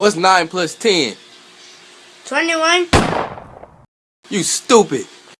What's 9 plus 10? 21. You stupid.